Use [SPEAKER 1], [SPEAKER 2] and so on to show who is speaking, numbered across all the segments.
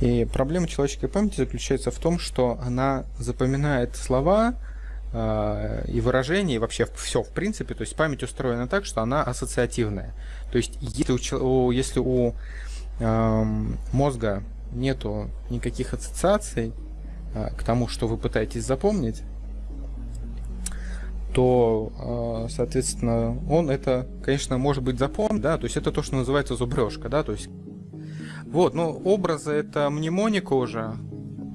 [SPEAKER 1] И проблема человеческой памяти заключается в том, что она запоминает слова э, и выражения, и вообще все в принципе. То есть память устроена так, что она ассоциативная. То есть если у, если у э, мозга нету никаких ассоциаций э, к тому, что вы пытаетесь запомнить, то, соответственно, он это, конечно, может быть запомнит, да, то есть это то, что называется зубрежка, да, то есть вот, ну, образы это мнемоника уже,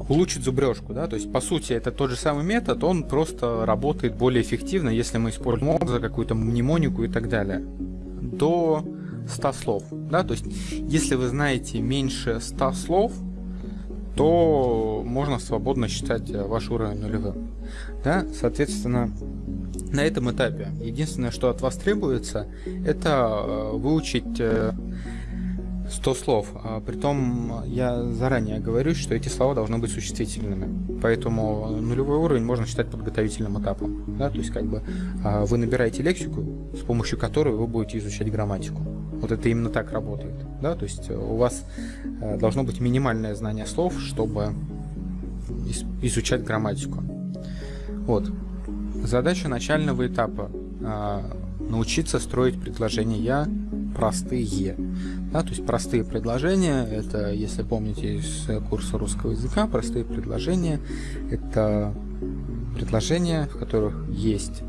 [SPEAKER 1] улучшить зубрежку, да, то есть, по сути, это тот же самый метод, он просто работает более эффективно, если мы используем образы, какую-то мнемонику и так далее. До 100 слов, да, то есть, если вы знаете меньше 100 слов, то можно свободно считать ваш уровень нулевым. Да? Соответственно, на этом этапе единственное, что от вас требуется, это э, выучить э, 100 слов. А, притом я заранее говорю, что эти слова должны быть существительными. Поэтому нулевой уровень можно считать подготовительным этапом. Да? То есть как бы а, вы набираете лексику, с помощью которой вы будете изучать грамматику. Вот это именно так работает. Да? То есть у вас а, должно быть минимальное знание слов, чтобы изучать грамматику. Вот. Задача начального этапа научиться строить предложения простые. Да, то есть простые предложения, это, если помните из курса русского языка, простые предложения, это предложения, в которых есть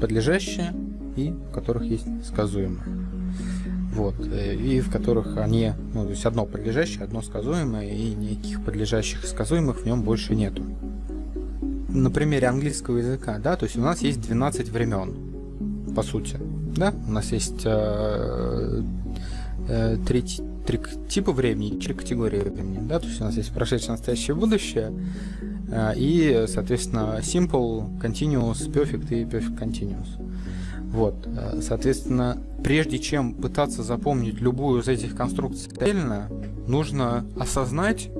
[SPEAKER 1] подлежащее и в которых есть сказуемое. Вот, э, и в которых они, ну, то есть одно подлежащее, одно сказуемое, и никаких подлежащих и сказуемых в нем больше нету. На примере английского языка, да, то есть у нас есть 12 времен, по сути. Да, у нас есть э, э, три, три типа времени, три категории времени. Да, то есть у нас есть прошедшее, настоящее, будущее. Э, и, соответственно, simple, continuous, perfect и perfect continuous. Вот, э, соответственно, прежде чем пытаться запомнить любую из этих конструкций отдельно, нужно осознать,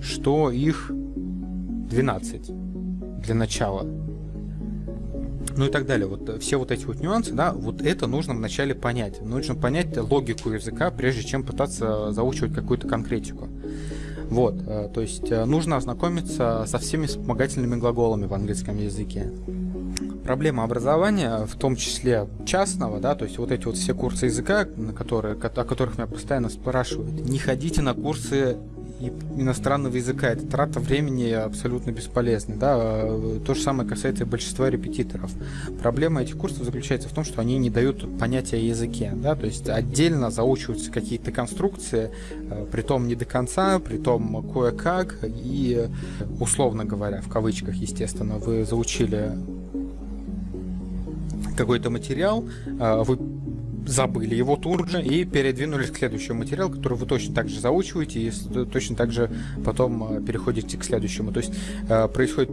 [SPEAKER 1] что их 12 для начала ну и так далее. Вот э, все вот эти вот нюансы, да, вот это нужно вначале понять. Нужно понять логику языка, прежде чем пытаться заучивать какую-то конкретику. Вот, э, то есть э, нужно ознакомиться со всеми вспомогательными глаголами в английском языке. Проблема образования, в том числе частного, да, то есть вот эти вот все курсы языка, на которые, о которых меня постоянно спрашивают, не ходите на курсы иностранного языка. Это трата времени абсолютно бесполезная. Да? То же самое касается и большинства репетиторов. Проблема этих курсов заключается в том, что они не дают понятия о языке. Да? То есть отдельно заучиваются какие-то конструкции, э, при том не до конца, при том кое-как, и условно говоря, в кавычках, естественно, вы заучили какой-то материал, э, вы забыли его тут же и передвинулись к следующему материалу, который вы точно так же заучиваете и точно так же потом э, переходите к следующему. То есть э, происходит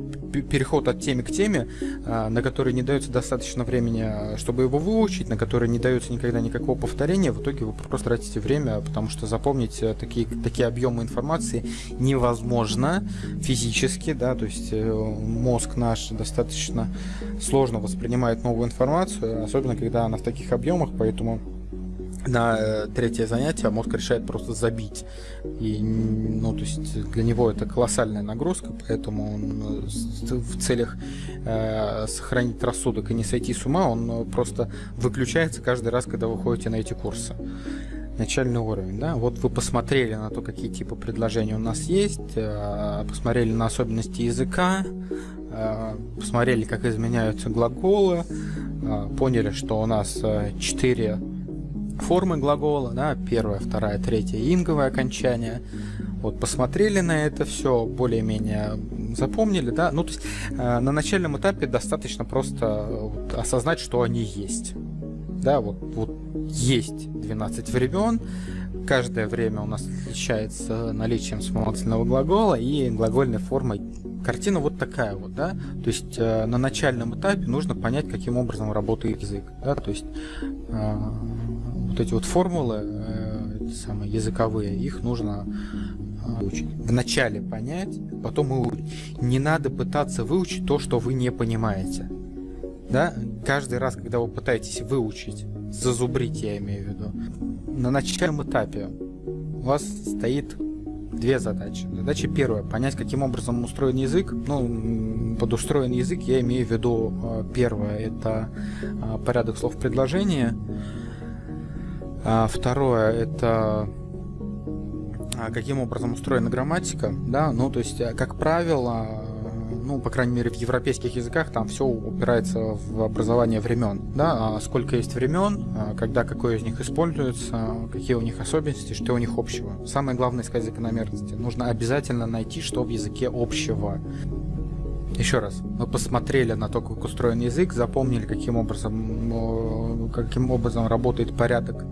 [SPEAKER 1] переход от темы к теме, э, на который не дается достаточно времени, чтобы его выучить, на который не дается никогда никакого повторения. В итоге вы просто тратите время, потому что запомнить такие, такие объемы информации невозможно физически, да, то есть мозг наш достаточно сложно воспринимает новую информацию, особенно когда она в таких объемах, поэтому поэтому на э, третье занятие мозг решает просто забить. И, ну, то есть для него это колоссальная нагрузка, поэтому он э, в целях э, сохранить рассудок и не сойти с ума, он э, просто выключается каждый раз, когда вы ходите на эти курсы. Начальный уровень, да, вот вы посмотрели на то, какие типы предложений у нас есть, э, посмотрели на особенности языка, э, посмотрели, как изменяются глаголы, а, поняли, что у нас э, четыре формы глагола, да, первая, вторая, третья, инговое окончание. Вот посмотрели на это все, более-менее запомнили, да. Ну, то есть э, на начальном этапе достаточно просто осознать, что они есть. Да, вот, вот есть 12 времен, каждое время у нас отличается наличием вспомогательного глагола и глагольной формой картина вот такая вот, да, то есть э, на начальном этапе нужно понять, каким образом работает язык, да, то есть э, вот эти вот формулы, э, самые языковые, их нужно э, выучить. Вначале понять, потом выучить. Не надо пытаться выучить то, что вы не понимаете. Да? Каждый раз, когда вы пытаетесь выучить, зазубрить, я имею в виду, на начальном этапе у вас стоит две задачи. Задача первая – понять, каким образом устроен язык. Ну, под устроен язык я имею в виду э, первое – это э, порядок слов предложения. А второе – это а, каким образом устроена грамматика, да, ну, то есть, как правило, ну, по крайней мере, в европейских языках там все упирается в образование времен, да, а сколько есть времен, а когда какое из них используется, какие у них особенности, что у них общего. Самое главное искать закономерности. Нужно обязательно найти, что в языке общего. Еще раз, мы посмотрели на то, как устроен язык, запомнили, каким образом, каким образом работает порядок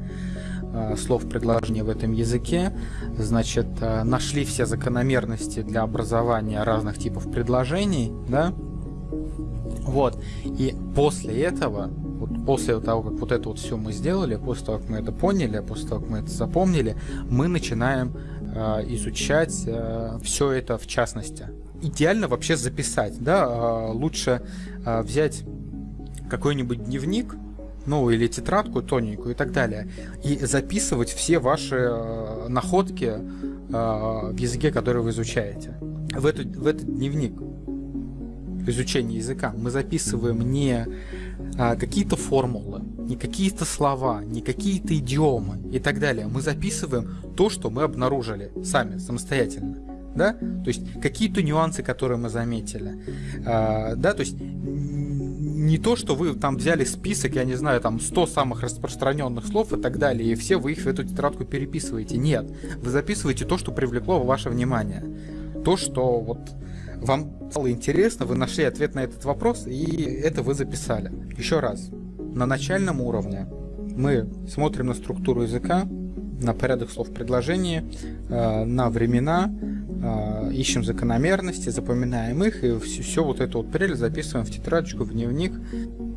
[SPEAKER 1] слов предложения в этом языке, значит, э, нашли все закономерности для образования разных типов предложений, да, вот, и после этого, вот после того, как вот это вот все мы сделали, после того, как мы это поняли, после того, как мы это запомнили, мы начинаем э, изучать э, все это в частности. Идеально вообще записать, да, э, лучше э, взять какой-нибудь дневник, ну или тетрадку тоненькую и так далее, и записывать все ваши э, находки э, в языке, который вы изучаете. В, эту, в этот дневник изучения языка мы записываем не а, какие-то формулы, не какие-то слова, не какие-то идиомы и так далее. Мы записываем то, что мы обнаружили сами, самостоятельно. Да? То есть какие-то нюансы, которые мы заметили. А, да, то есть не то, что вы там взяли список, я не знаю, там 100 самых распространенных слов и так далее, и все вы их в эту тетрадку переписываете. Нет, вы записываете то, что привлекло ваше внимание. То, что вот вам стало интересно, вы нашли ответ на этот вопрос, и это вы записали. Еще раз, на начальном уровне мы смотрим на структуру языка, на порядок слов предложения, э, на времена, э, ищем закономерности, запоминаем их и все, все вот это вот прелесть записываем в тетрадочку, в дневник,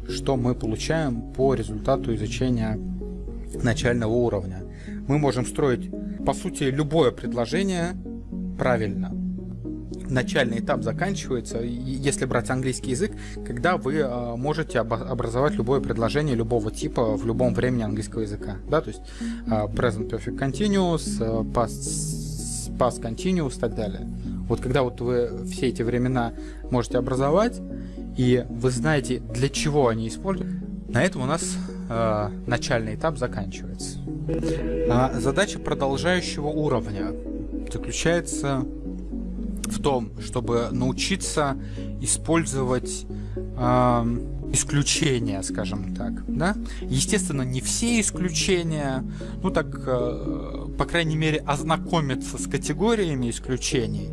[SPEAKER 1] что мы получаем по результату изучения начального уровня. Мы можем строить, по сути, любое предложение правильно начальный этап заканчивается, если брать английский язык, когда вы э, можете образовать любое предложение любого типа в любом времени английского языка. Да, то есть э, present perfect continuous, э, past, past continuous и так далее. Вот когда вот вы все эти времена можете образовать, и вы знаете, для чего они используют, на этом у нас э, начальный этап заканчивается. А задача продолжающего уровня заключается в том, чтобы научиться использовать э, исключения, скажем так, да. Естественно, не все исключения, ну так, э, по крайней мере, ознакомиться с категориями исключений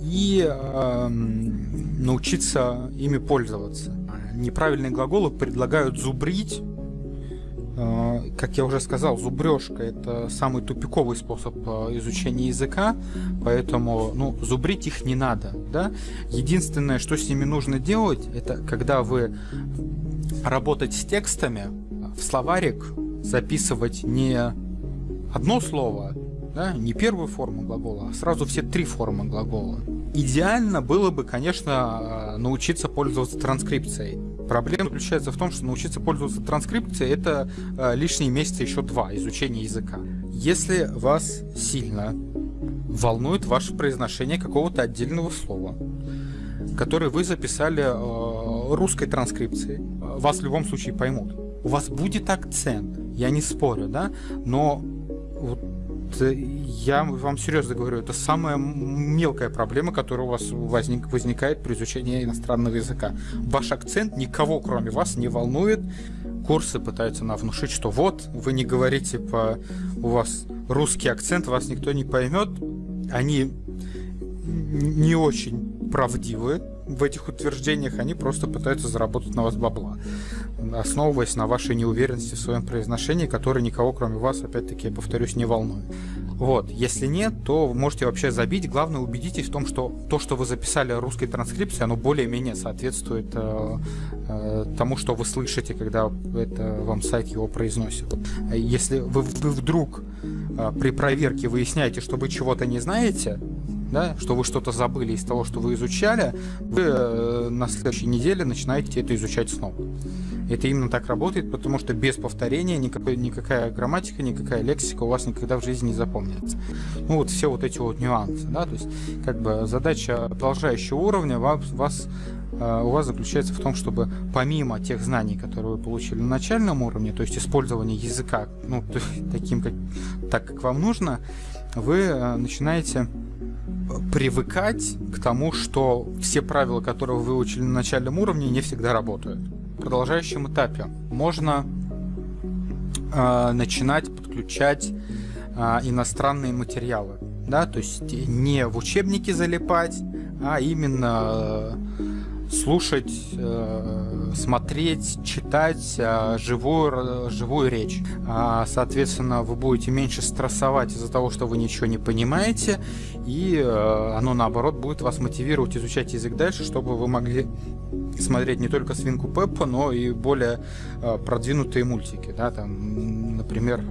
[SPEAKER 1] и э, научиться ими пользоваться. Неправильные глаголы предлагают зубрить а, как я уже сказал, зубрежка это самый тупиковый способ а, изучения языка, поэтому ну, зубрить их не надо. Да? Единственное, что с ними нужно делать, это когда вы работать с текстами, в словарик записывать не одно слово, да, не первую форму глагола, а сразу все три формы глагола. Идеально было бы, конечно, а, научиться пользоваться транскрипцией. Проблема заключается в том, что научиться пользоваться транскрипцией это э, лишние месяцы еще два изучения языка. Если вас сильно волнует ваше произношение какого-то отдельного слова, которое вы записали э, русской транскрипцией, вас в любом случае поймут. У вас будет акцент, я не спорю, да, но вот я вам серьезно говорю, это самая мелкая проблема, которая у вас возник, возникает при изучении иностранного языка. Ваш акцент никого, кроме вас, не волнует. Курсы пытаются нам внушить, что вот, вы не говорите по... У вас русский акцент, вас никто не поймет. Они не очень правдивы в этих утверждениях, они просто пытаются заработать на вас бабла, основываясь на вашей неуверенности в своем произношении, которое никого, кроме вас, опять-таки, я повторюсь, не волнует. Вот, если нет, то можете вообще забить. Главное, убедитесь в том, что то, что вы записали русской транскрипции, оно более-менее соответствует э, э, тому, что вы слышите, когда это вам сайт его произносит. Если вы, вы вдруг э, при проверке выясняете, что вы чего-то не знаете, да, что вы что-то забыли из того, что вы изучали, вы э, на следующей неделе начинаете это изучать снова. Это именно так работает, потому что без повторения никакой, никакая грамматика, никакая лексика у вас никогда в жизни не запомнится. Ну вот все вот эти вот нюансы, да, то есть как бы задача продолжающего уровня вас, вас э, у вас заключается в том, чтобы помимо тех знаний, которые вы получили на начальном уровне, то есть использование языка, ну, таким, как, так, как вам нужно, вы э, начинаете привыкать к тому, что все правила, которые вы выучили на начальном уровне, не всегда работают. В продолжающем этапе можно э, начинать подключать э, иностранные материалы, да, то есть не в учебники залипать, а именно э, слушать, э, смотреть, читать э, живую, живую речь. А, соответственно, вы будете меньше стрессовать из-за того, что вы ничего не понимаете, и э, оно наоборот будет вас мотивировать изучать язык дальше, чтобы вы могли смотреть не только свинку Пеппа, но и более продвинутые мультики, да, там, например,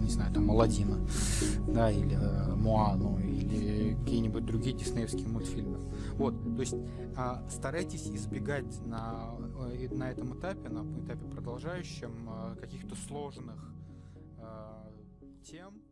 [SPEAKER 1] не знаю, там Аладдина, да, или или какие-нибудь другие диснеевские мультфильмы. Вот, то есть э, старайтесь избегать на, э, на этом этапе, на этапе продолжающем, э, каких-то сложных э, тем,